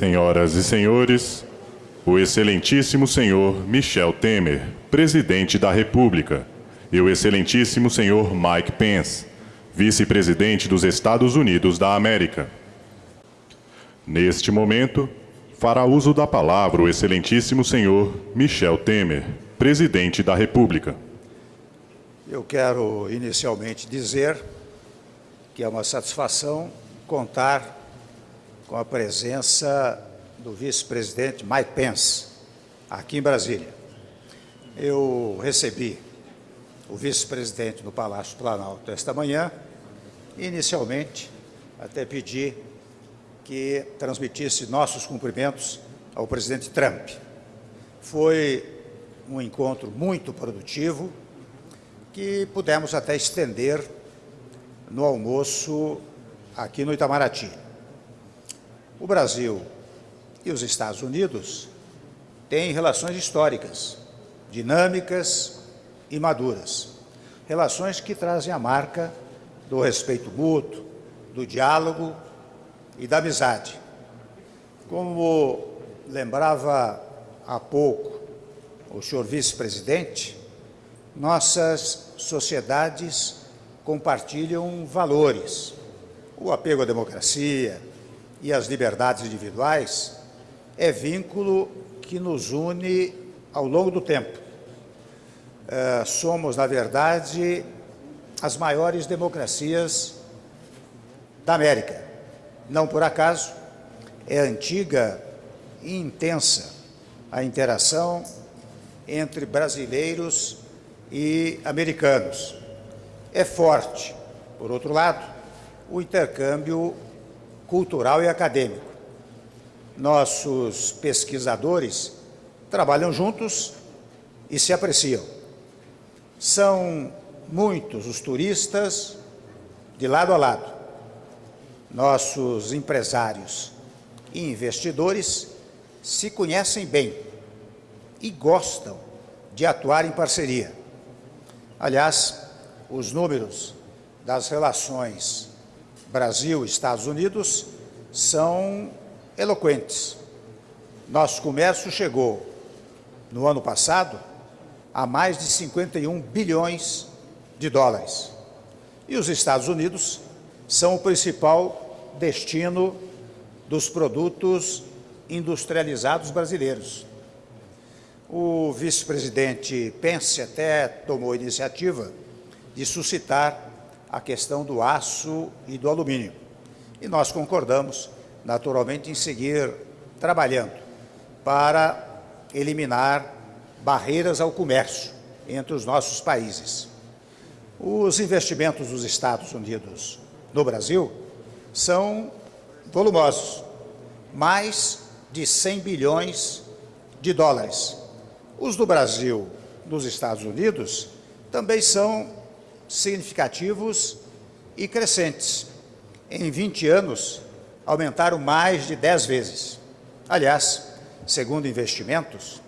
Senhoras e senhores, o excelentíssimo senhor Michel Temer, presidente da República, e o excelentíssimo senhor Mike Pence, vice-presidente dos Estados Unidos da América. Neste momento, fará uso da palavra o excelentíssimo senhor Michel Temer, presidente da República. Eu quero inicialmente dizer que é uma satisfação contar com a presença do vice-presidente Mike Pence, aqui em Brasília. Eu recebi o vice-presidente no Palácio Planalto esta manhã inicialmente, até pedi que transmitisse nossos cumprimentos ao presidente Trump. Foi um encontro muito produtivo, que pudemos até estender no almoço aqui no Itamaraty. O Brasil e os Estados Unidos têm relações históricas, dinâmicas e maduras. Relações que trazem a marca do respeito mútuo, do diálogo e da amizade. Como lembrava há pouco o senhor vice-presidente, nossas sociedades compartilham valores. O apego à democracia e às liberdades individuais é vínculo que nos une ao longo do tempo. Uh, somos, na verdade, as maiores democracias da América. Não por acaso, é antiga e intensa a interação entre brasileiros e americanos. É forte, por outro lado, o intercâmbio cultural e acadêmico. Nossos pesquisadores trabalham juntos e se apreciam. São muitos os turistas de lado a lado. Nossos empresários e investidores se conhecem bem e gostam de atuar em parceria. Aliás, os números das relações Brasil-Estados Unidos são eloquentes. Nosso comércio chegou, no ano passado, a mais de 51 bilhões de dólares. E os Estados Unidos são o principal destino dos produtos industrializados brasileiros. O vice-presidente Pence até tomou a iniciativa de suscitar a questão do aço e do alumínio. E nós concordamos, naturalmente, em seguir trabalhando para eliminar barreiras ao comércio entre os nossos países. Os investimentos dos Estados Unidos no Brasil são volumosos, mais de 100 bilhões de dólares. Os do Brasil nos Estados Unidos também são significativos e crescentes. Em 20 anos, aumentaram mais de 10 vezes. Aliás, segundo investimentos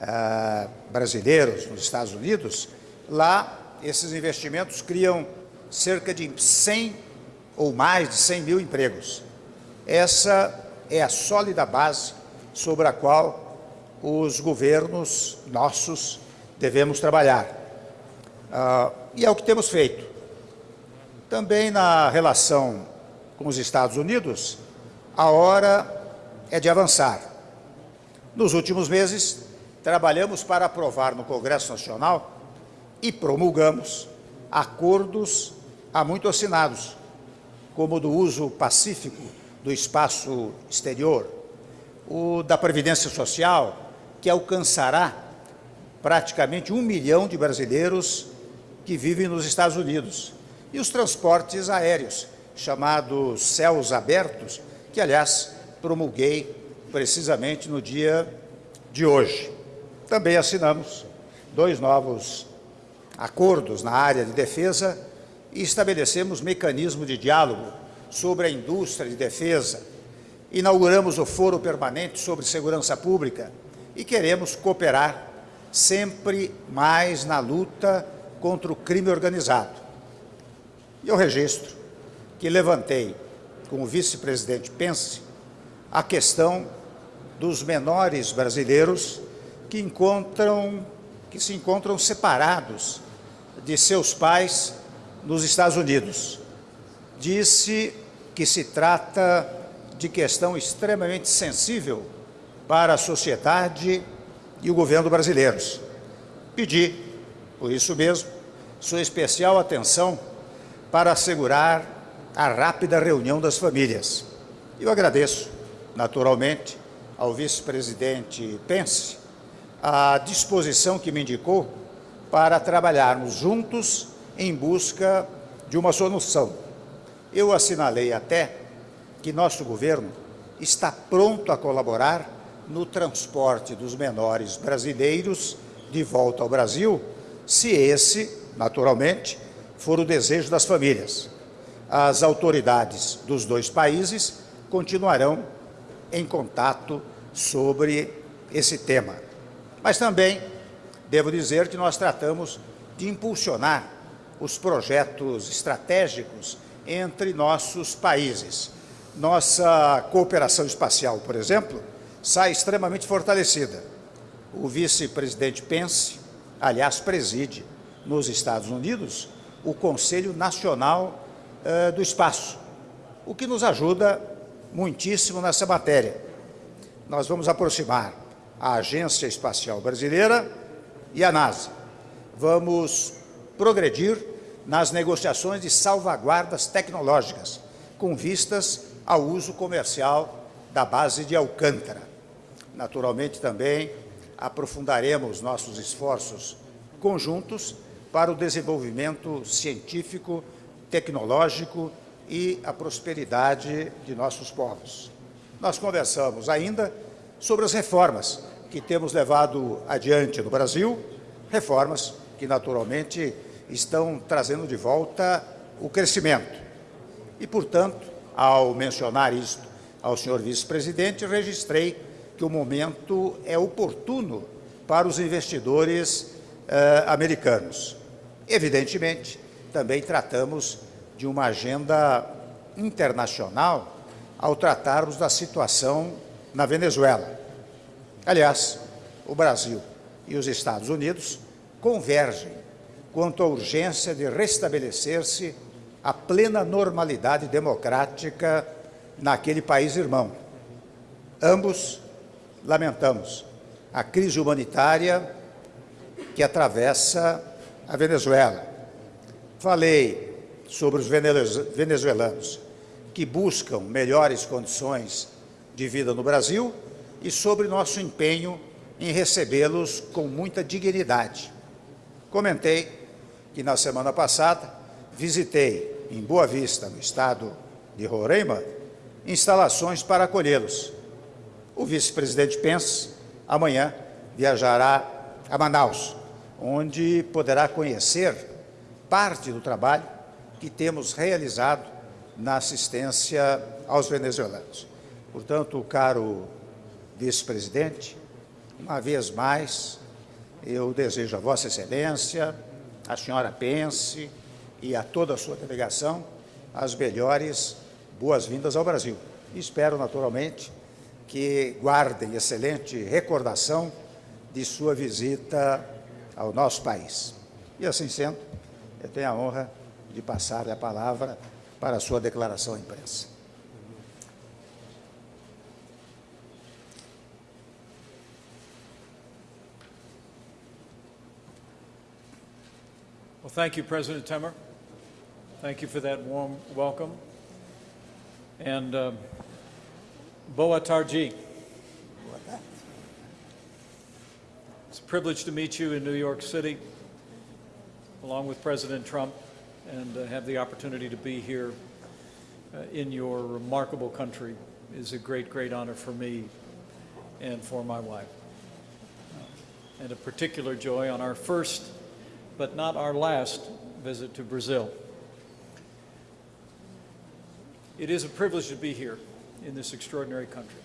ah, brasileiros nos Estados Unidos, lá esses investimentos criam cerca de 100 ou mais de 100 mil empregos. Essa é a sólida base sobre a qual os governos nossos devemos trabalhar. Ah, e é o que temos feito. Também na relação com os Estados Unidos, a hora é de avançar. Nos últimos meses, trabalhamos para aprovar no Congresso Nacional e promulgamos acordos há muito assinados, como o do uso pacífico do espaço exterior, o da Previdência Social, que alcançará praticamente um milhão de brasileiros que vivem nos Estados Unidos, e os transportes aéreos, chamados céus abertos, que, aliás, promulguei precisamente no dia de hoje. Também assinamos dois novos acordos na área de defesa e estabelecemos mecanismo de diálogo sobre a indústria de defesa. Inauguramos o Foro Permanente sobre Segurança Pública e queremos cooperar sempre mais na luta contra o crime organizado. E eu registro que levantei com o vice-presidente Pence a questão dos menores brasileiros que encontram que se encontram separados de seus pais nos Estados Unidos. Disse que se trata de questão extremamente sensível para a sociedade e o governo brasileiros. Pedi, por isso mesmo, sua especial atenção para assegurar a rápida reunião das famílias. Eu agradeço, naturalmente, ao vice-presidente Pence a disposição que me indicou para trabalharmos juntos em busca de uma solução. Eu assinalei até que nosso governo está pronto a colaborar no transporte dos menores brasileiros de volta ao Brasil, se esse, naturalmente, for o desejo das famílias. As autoridades dos dois países continuarão em contato sobre esse tema. Mas também devo dizer que nós tratamos de impulsionar os projetos estratégicos entre nossos países. Nossa cooperação espacial, por exemplo, sai extremamente fortalecida. O vice-presidente Pence, aliás, preside nos Estados Unidos o Conselho Nacional uh, do Espaço, o que nos ajuda muitíssimo nessa matéria. Nós vamos aproximar a Agência Espacial Brasileira e a NASA. Vamos progredir nas negociações de salvaguardas tecnológicas, com vistas ao uso comercial da base de Alcântara. Naturalmente, também aprofundaremos nossos esforços conjuntos para o desenvolvimento científico, tecnológico e a prosperidade de nossos povos. Nós conversamos ainda sobre as reformas que temos levado adiante no Brasil, reformas que naturalmente estão trazendo de volta o crescimento. E, portanto, ao mencionar isto ao senhor vice-presidente, registrei que o momento é oportuno para os investidores eh, americanos. Evidentemente, também tratamos de uma agenda internacional ao tratarmos da situação na Venezuela. Aliás, o Brasil e os Estados Unidos convergem quanto à urgência de restabelecer-se a plena normalidade democrática naquele país irmão. Ambos lamentamos a crise humanitária que atravessa a Venezuela. Falei sobre os venezuelanos que buscam melhores condições de vida no Brasil e sobre nosso empenho em recebê-los com muita dignidade. Comentei que na semana passada visitei em Boa Vista, no estado de Roraima, instalações para acolhê-los. O vice-presidente Pence amanhã viajará a Manaus, onde poderá conhecer parte do trabalho que temos realizado na assistência aos venezuelanos. Portanto, caro vice-presidente, uma vez mais, eu desejo a Vossa Excelência, a senhora Pence e a toda a sua delegação as melhores boas-vindas ao Brasil. Espero, naturalmente, que guardem excelente recordação de sua visita ao nosso país. E assim sendo, eu tenho a honra de passar a palavra para a sua declaração à imprensa. Well, thank you, President Temer. Thank you for that warm welcome. And uh, Boa Tarji. Privilege to meet you in New York City, along with President Trump, and uh, have the opportunity to be here uh, in your remarkable country is a great, great honor for me and for my wife. Uh, and a particular joy on our first but not our last visit to Brazil. It is a privilege to be here in this extraordinary country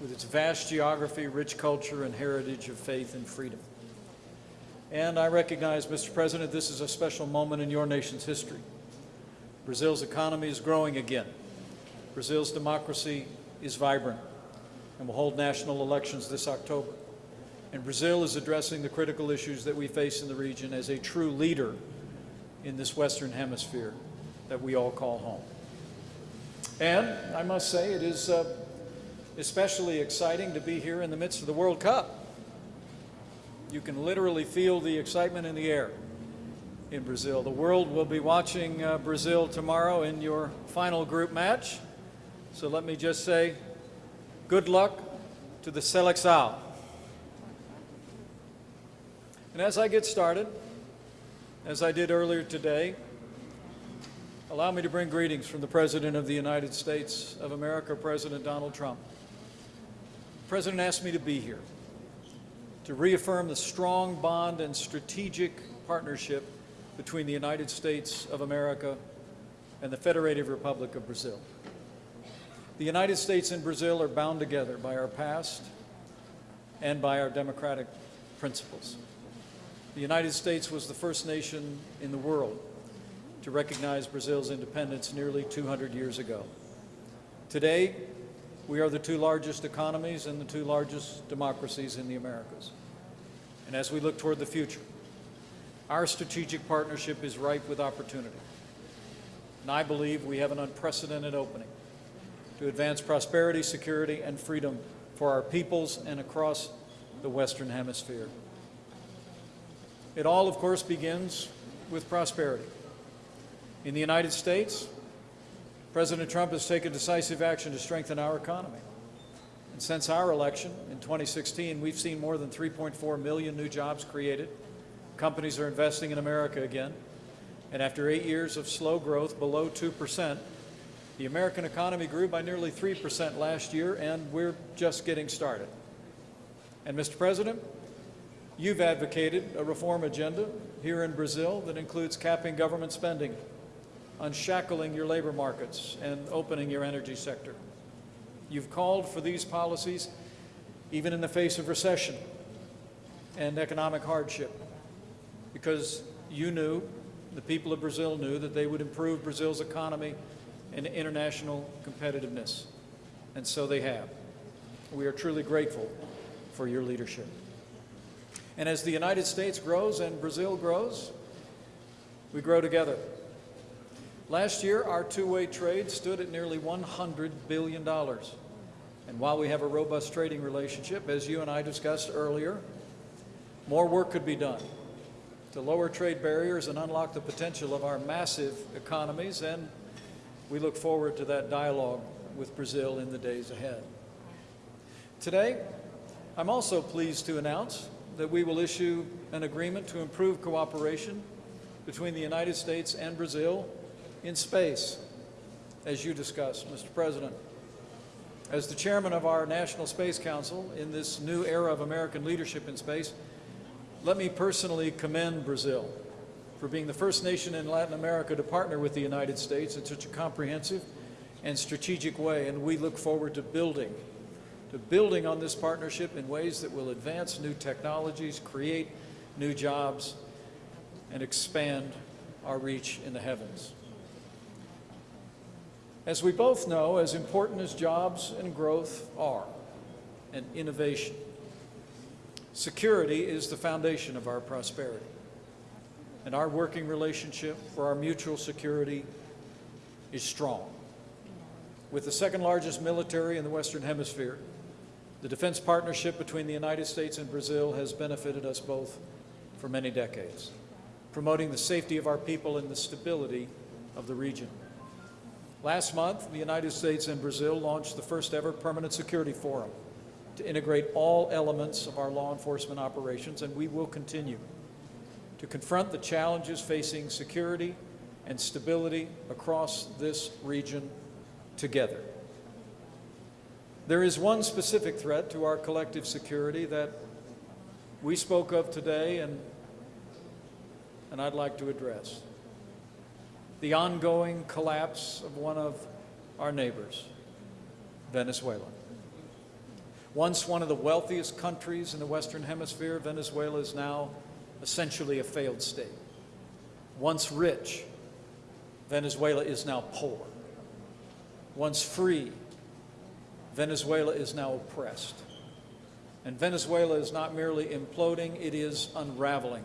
with its vast geography, rich culture, and heritage of faith and freedom. And I recognize, Mr. President, this is a special moment in your nation's history. Brazil's economy is growing again. Brazil's democracy is vibrant and will hold national elections this October. And Brazil is addressing the critical issues that we face in the region as a true leader in this Western Hemisphere that we all call home. And I must say, it is uh, especially exciting to be here in the midst of the World Cup. You can literally feel the excitement in the air in Brazil. The world will be watching uh, Brazil tomorrow in your final group match. So let me just say, good luck to the Seleção. And as I get started, as I did earlier today, allow me to bring greetings from the President of the United States of America, President Donald Trump. The President asked me to be here to reaffirm the strong bond and strategic partnership between the United States of America and the Federated Republic of Brazil. The United States and Brazil are bound together by our past and by our democratic principles. The United States was the first nation in the world to recognize Brazil's independence nearly 200 years ago. Today, we are the two largest economies and the two largest democracies in the Americas. And as we look toward the future, our strategic partnership is ripe with opportunity. And I believe we have an unprecedented opening to advance prosperity, security, and freedom for our peoples and across the Western Hemisphere. It all, of course, begins with prosperity. In the United States, President Trump has taken decisive action to strengthen our economy. And since our election in 2016, we've seen more than 3.4 million new jobs created. Companies are investing in America again. And after eight years of slow growth below 2%, the American economy grew by nearly 3% last year, and we're just getting started. And Mr. President, you've advocated a reform agenda here in Brazil that includes capping government spending, unshackling your labor markets, and opening your energy sector. You've called for these policies even in the face of recession and economic hardship because you knew, the people of Brazil knew, that they would improve Brazil's economy and international competitiveness. And so they have. We are truly grateful for your leadership. And as the United States grows and Brazil grows, we grow together. Last year, our two-way trade stood at nearly $100 billion. And while we have a robust trading relationship, as you and I discussed earlier, more work could be done to lower trade barriers and unlock the potential of our massive economies, and we look forward to that dialogue with Brazil in the days ahead. Today, I'm also pleased to announce that we will issue an agreement to improve cooperation between the United States and Brazil in space, as you discussed, Mr. President. As the chairman of our National Space Council in this new era of American leadership in space, let me personally commend Brazil for being the first nation in Latin America to partner with the United States in such a comprehensive and strategic way, and we look forward to building, to building on this partnership in ways that will advance new technologies, create new jobs, and expand our reach in the heavens. As we both know, as important as jobs and growth are, and innovation, security is the foundation of our prosperity. And our working relationship for our mutual security is strong. With the second largest military in the Western Hemisphere, the defense partnership between the United States and Brazil has benefited us both for many decades, promoting the safety of our people and the stability of the region. Last month, the United States and Brazil launched the first ever permanent security forum to integrate all elements of our law enforcement operations, and we will continue to confront the challenges facing security and stability across this region together. There is one specific threat to our collective security that we spoke of today and, and I'd like to address the ongoing collapse of one of our neighbors, Venezuela. Once one of the wealthiest countries in the Western Hemisphere, Venezuela is now essentially a failed state. Once rich, Venezuela is now poor. Once free, Venezuela is now oppressed. And Venezuela is not merely imploding, it is unraveling,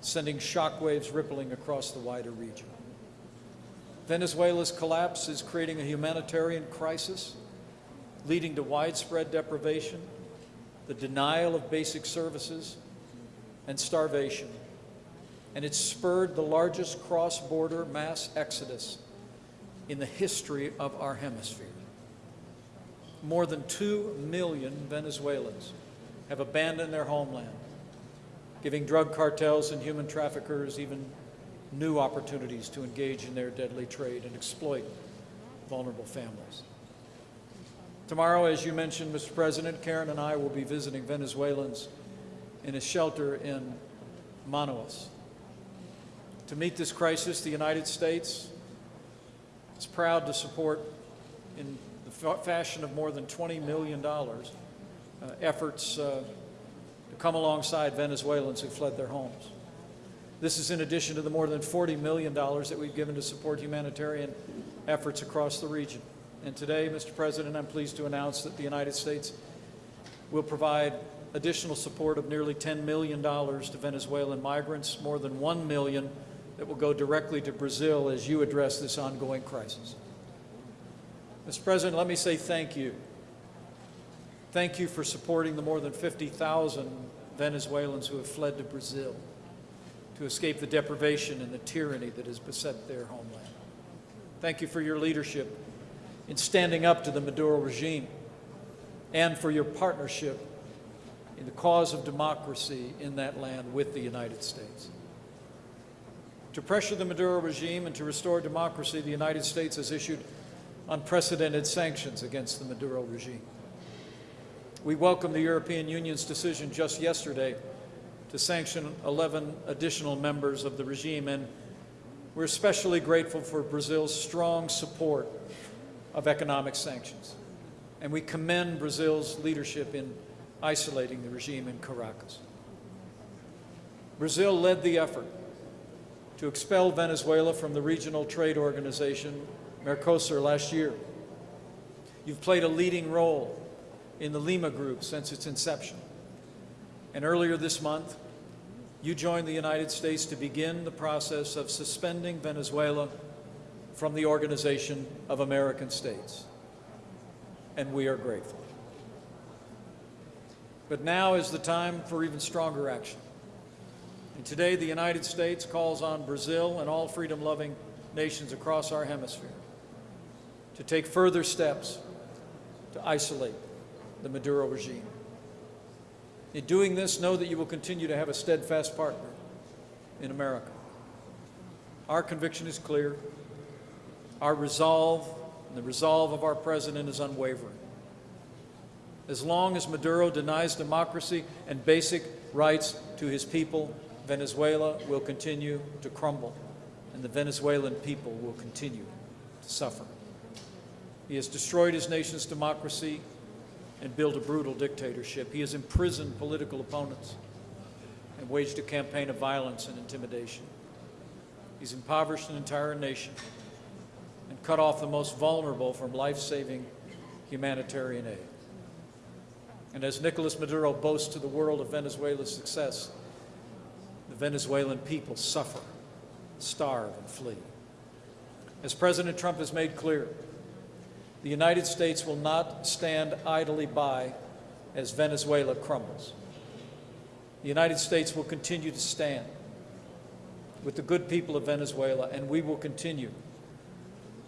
sending shockwaves rippling across the wider region. Venezuela's collapse is creating a humanitarian crisis, leading to widespread deprivation, the denial of basic services, and starvation. And it's spurred the largest cross border mass exodus in the history of our hemisphere. More than 2 million Venezuelans have abandoned their homeland, giving drug cartels and human traffickers even new opportunities to engage in their deadly trade and exploit vulnerable families. Tomorrow, as you mentioned, Mr. President, Karen and I will be visiting Venezuelans in a shelter in Manaus. To meet this crisis, the United States is proud to support, in the fashion of more than $20 million, uh, efforts uh, to come alongside Venezuelans who fled their homes. This is in addition to the more than $40 million that we've given to support humanitarian efforts across the region. And today, Mr. President, I'm pleased to announce that the United States will provide additional support of nearly $10 million to Venezuelan migrants, more than 1 million that will go directly to Brazil as you address this ongoing crisis. Mr. President, let me say thank you. Thank you for supporting the more than 50,000 Venezuelans who have fled to Brazil to escape the deprivation and the tyranny that has beset their homeland. Thank you for your leadership in standing up to the Maduro regime and for your partnership in the cause of democracy in that land with the United States. To pressure the Maduro regime and to restore democracy, the United States has issued unprecedented sanctions against the Maduro regime. We welcome the European Union's decision just yesterday to sanction 11 additional members of the regime, and we're especially grateful for Brazil's strong support of economic sanctions. And we commend Brazil's leadership in isolating the regime in Caracas. Brazil led the effort to expel Venezuela from the regional trade organization Mercosur last year. You've played a leading role in the Lima Group since its inception. And earlier this month, you joined the United States to begin the process of suspending Venezuela from the Organization of American States. And we are grateful. But now is the time for even stronger action. And today, the United States calls on Brazil and all freedom loving nations across our hemisphere to take further steps to isolate the Maduro regime. In doing this, know that you will continue to have a steadfast partner in America. Our conviction is clear. Our resolve and the resolve of our president is unwavering. As long as Maduro denies democracy and basic rights to his people, Venezuela will continue to crumble, and the Venezuelan people will continue to suffer. He has destroyed his nation's democracy and built a brutal dictatorship. He has imprisoned political opponents and waged a campaign of violence and intimidation. He's impoverished an entire nation and cut off the most vulnerable from life-saving humanitarian aid. And as Nicolas Maduro boasts to the world of Venezuela's success, the Venezuelan people suffer, starve, and flee. As President Trump has made clear, the United States will not stand idly by as Venezuela crumbles. The United States will continue to stand with the good people of Venezuela, and we will continue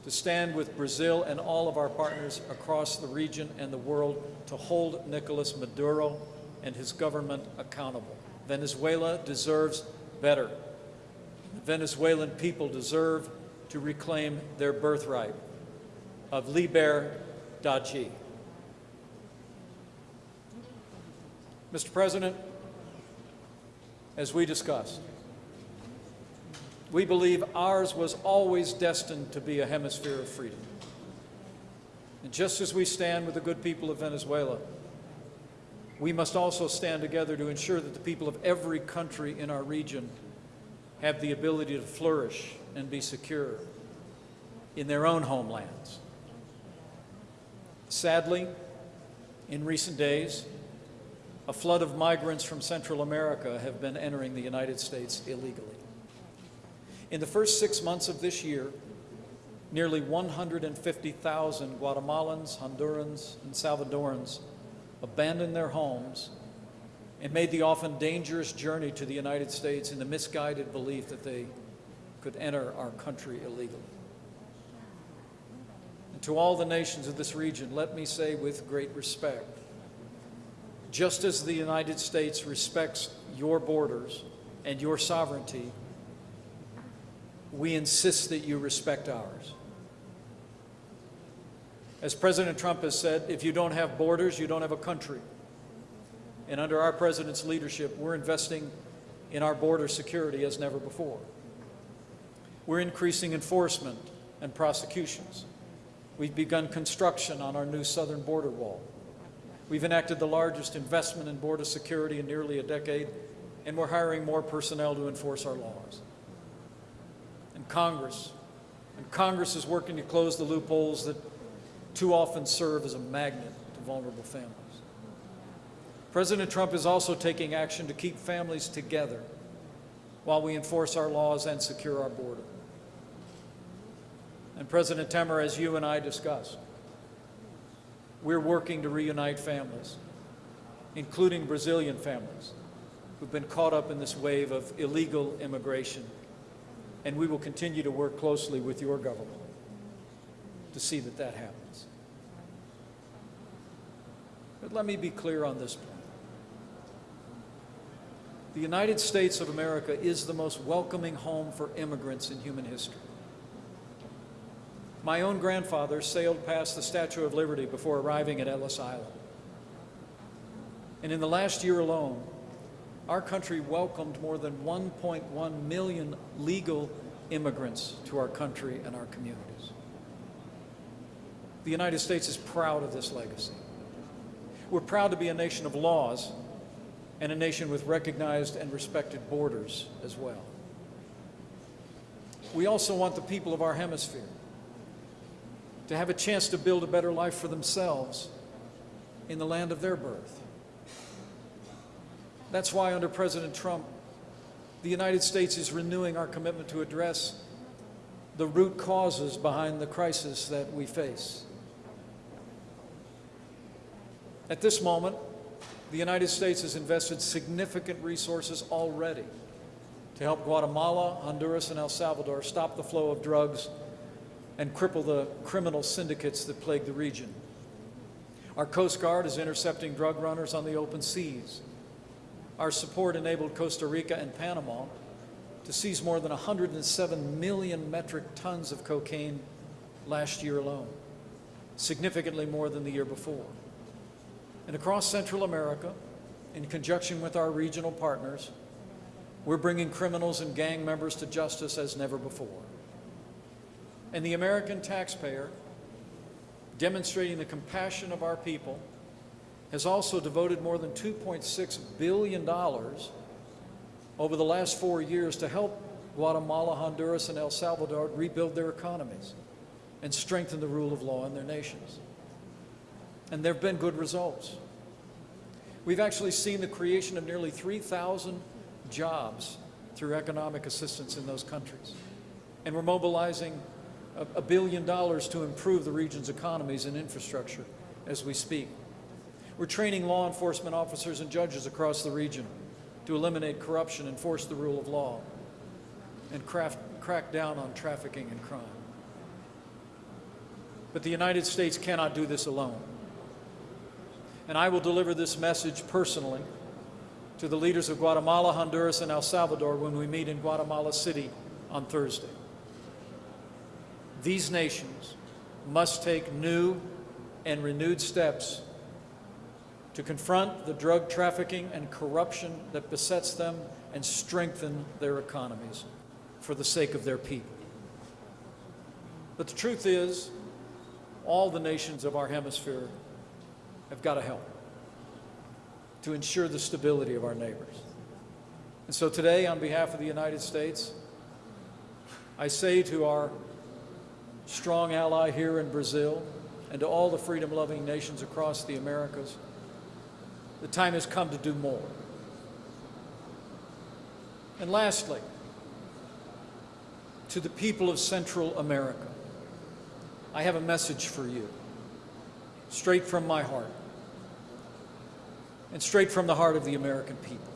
to stand with Brazil and all of our partners across the region and the world to hold Nicolas Maduro and his government accountable. Venezuela deserves better. The Venezuelan people deserve to reclaim their birthright of Liber. Mr. President, as we discussed, we believe ours was always destined to be a hemisphere of freedom. And just as we stand with the good people of Venezuela, we must also stand together to ensure that the people of every country in our region have the ability to flourish and be secure in their own homelands. Sadly, in recent days, a flood of migrants from Central America have been entering the United States illegally. In the first six months of this year, nearly 150,000 Guatemalans, Hondurans, and Salvadorans abandoned their homes and made the often dangerous journey to the United States in the misguided belief that they could enter our country illegally. To all the nations of this region, let me say with great respect just as the United States respects your borders and your sovereignty, we insist that you respect ours. As President Trump has said, if you don't have borders, you don't have a country. And under our president's leadership, we're investing in our border security as never before. We're increasing enforcement and prosecutions. We've begun construction on our new southern border wall. We've enacted the largest investment in border security in nearly a decade, and we're hiring more personnel to enforce our laws. And Congress, and Congress is working to close the loopholes that too often serve as a magnet to vulnerable families. President Trump is also taking action to keep families together while we enforce our laws and secure our border. And President Temer, as you and I discussed, we're working to reunite families, including Brazilian families who've been caught up in this wave of illegal immigration. And we will continue to work closely with your government to see that that happens. But let me be clear on this point. The United States of America is the most welcoming home for immigrants in human history. My own grandfather sailed past the Statue of Liberty before arriving at Ellis Island. And in the last year alone, our country welcomed more than 1.1 million legal immigrants to our country and our communities. The United States is proud of this legacy. We're proud to be a nation of laws and a nation with recognized and respected borders as well. We also want the people of our hemisphere to have a chance to build a better life for themselves in the land of their birth. That's why under President Trump, the United States is renewing our commitment to address the root causes behind the crisis that we face. At this moment, the United States has invested significant resources already to help Guatemala, Honduras, and El Salvador stop the flow of drugs and cripple the criminal syndicates that plague the region. Our Coast Guard is intercepting drug runners on the open seas. Our support enabled Costa Rica and Panama to seize more than 107 million metric tons of cocaine last year alone, significantly more than the year before. And across Central America, in conjunction with our regional partners, we're bringing criminals and gang members to justice as never before. And the American taxpayer, demonstrating the compassion of our people, has also devoted more than $2.6 billion over the last four years to help Guatemala, Honduras, and El Salvador rebuild their economies and strengthen the rule of law in their nations. And there have been good results. We've actually seen the creation of nearly 3,000 jobs through economic assistance in those countries. And we're mobilizing a, billion dollars to improve the region's economies and infrastructure as we speak. We're training law enforcement officers and judges across the region to eliminate corruption, enforce the rule of law, and craft, crack down on trafficking and crime. But the United States cannot do this alone. And I will deliver this message personally to the leaders of Guatemala, Honduras, and El Salvador when we meet in Guatemala City on Thursday. These nations must take new and renewed steps to confront the drug trafficking and corruption that besets them and strengthen their economies for the sake of their people. But the truth is, all the nations of our hemisphere have got to help to ensure the stability of our neighbors. And so today, on behalf of the United States, I say to our strong ally here in Brazil and to all the freedom loving nations across the Americas, the time has come to do more. And lastly, to the people of Central America, I have a message for you, straight from my heart, and straight from the heart of the American people.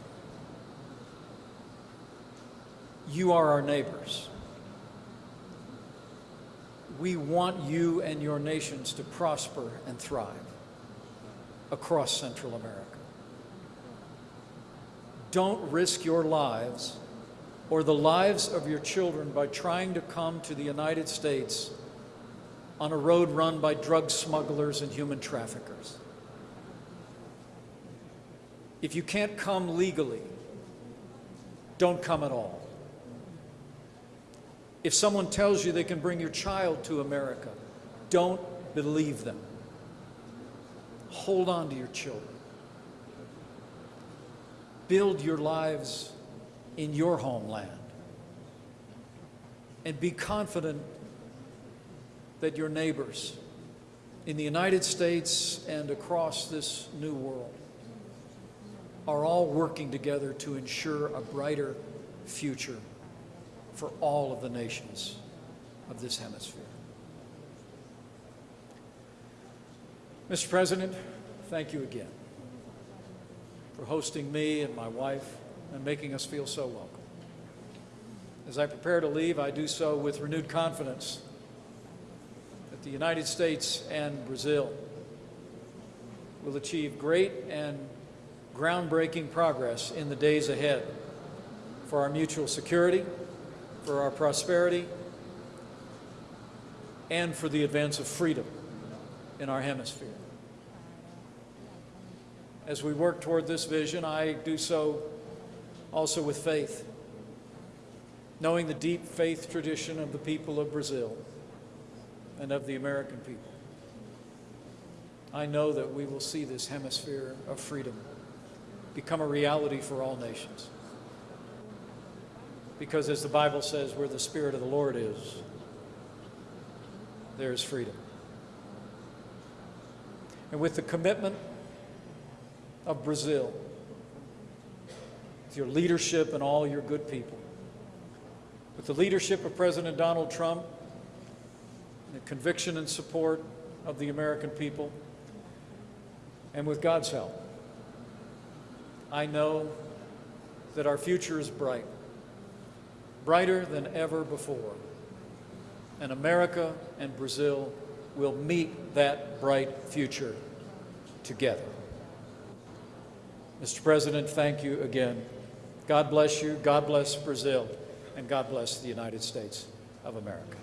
You are our neighbors. We want you and your nations to prosper and thrive across Central America. Don't risk your lives or the lives of your children by trying to come to the United States on a road run by drug smugglers and human traffickers. If you can't come legally, don't come at all. If someone tells you they can bring your child to America, don't believe them. Hold on to your children. Build your lives in your homeland. And be confident that your neighbors in the United States and across this new world are all working together to ensure a brighter future for all of the nations of this hemisphere. Mr. President, thank you again for hosting me and my wife and making us feel so welcome. As I prepare to leave, I do so with renewed confidence that the United States and Brazil will achieve great and groundbreaking progress in the days ahead for our mutual security, for our prosperity, and for the advance of freedom in our hemisphere. As we work toward this vision, I do so also with faith, knowing the deep faith tradition of the people of Brazil and of the American people. I know that we will see this hemisphere of freedom become a reality for all nations. Because as the Bible says, where the Spirit of the Lord is, there is freedom. And with the commitment of Brazil, with your leadership and all your good people, with the leadership of President Donald Trump, the conviction and support of the American people, and with God's help, I know that our future is bright, brighter than ever before. And America and Brazil will meet that bright future together. Mr. President, thank you again. God bless you, God bless Brazil, and God bless the United States of America.